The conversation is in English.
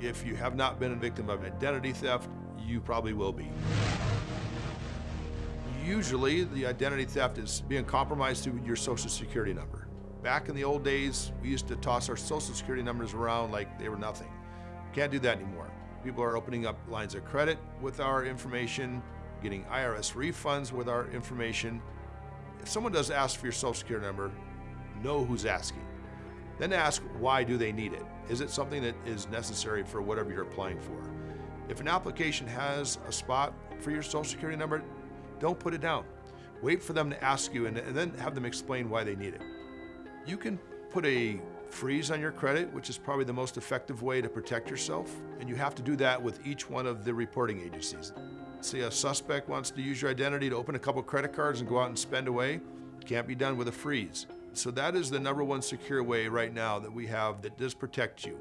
If you have not been a victim of identity theft, you probably will be. Usually, the identity theft is being compromised through your social security number. Back in the old days, we used to toss our social security numbers around like they were nothing. Can't do that anymore. People are opening up lines of credit with our information, getting IRS refunds with our information. If someone does ask for your social security number, know who's asking. Then ask why do they need it? Is it something that is necessary for whatever you're applying for? If an application has a spot for your social security number, don't put it down. Wait for them to ask you and, and then have them explain why they need it. You can put a freeze on your credit, which is probably the most effective way to protect yourself, and you have to do that with each one of the reporting agencies. Say a suspect wants to use your identity to open a couple credit cards and go out and spend away, can't be done with a freeze. So that is the number one secure way right now that we have that does protect you.